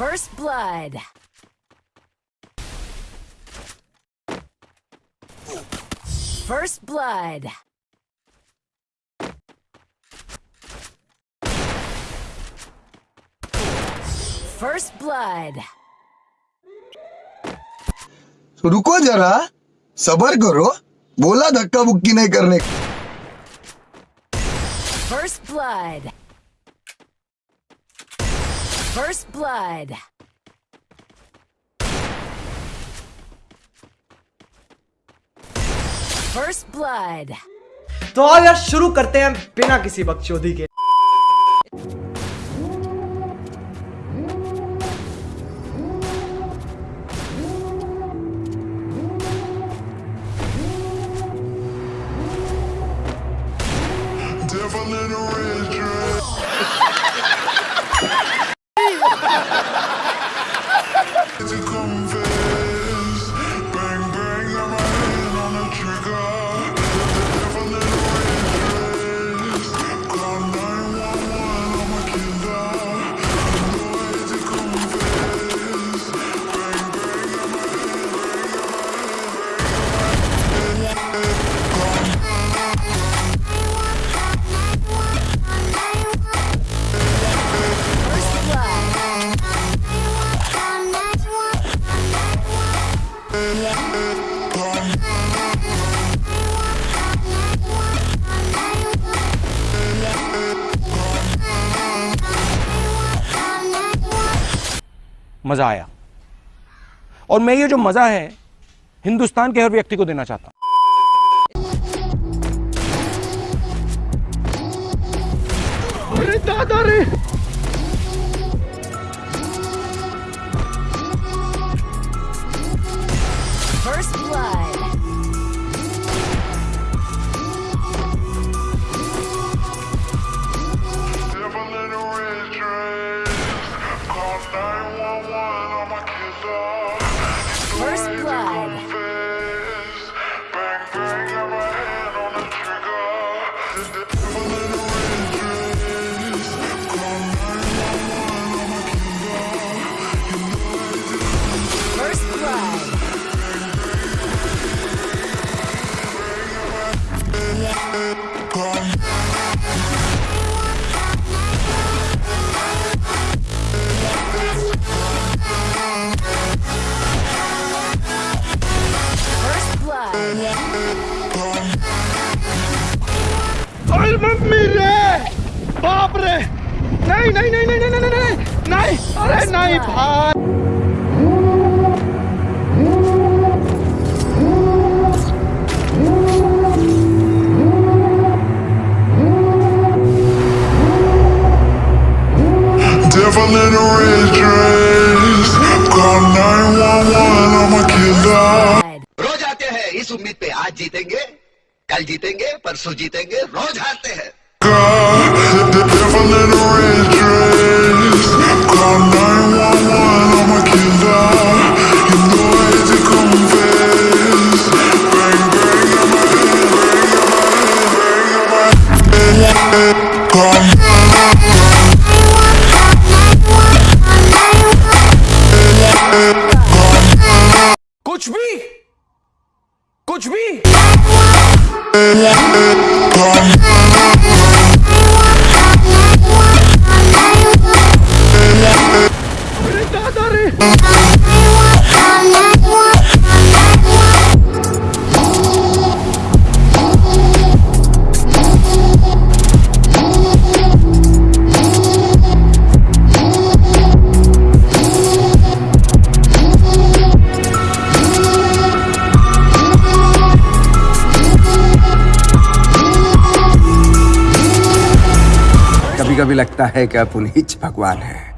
First blood. First blood. First blood. तो रुको जरा सबर करो बोला धक्का बुक्की नहीं करने का। First blood. First blood. First blood. तो आज यार शुरू करते हैं बिना किसी बकचोदी के मज़ा आया। और मैं ये जो मज़ा है, हिंदुस्तान के हर व्यक्ति को देना चाहता हूँ। First अरे मम्मी रे बाप रे नहीं नहीं नहीं नहीं नहीं नहीं नहीं नहीं नहीं अरे नहीं भाई Devil in a red dress. Call 911, I'm a killer. इस उम्मीद पे आज जीतेंगे कल जीतेंगे परसों जीतेंगे रोज हारते हैं कुछ भी कुछ भी अरे दादा रे कभी लगता है कि आप उन्हीं भगवान हैं।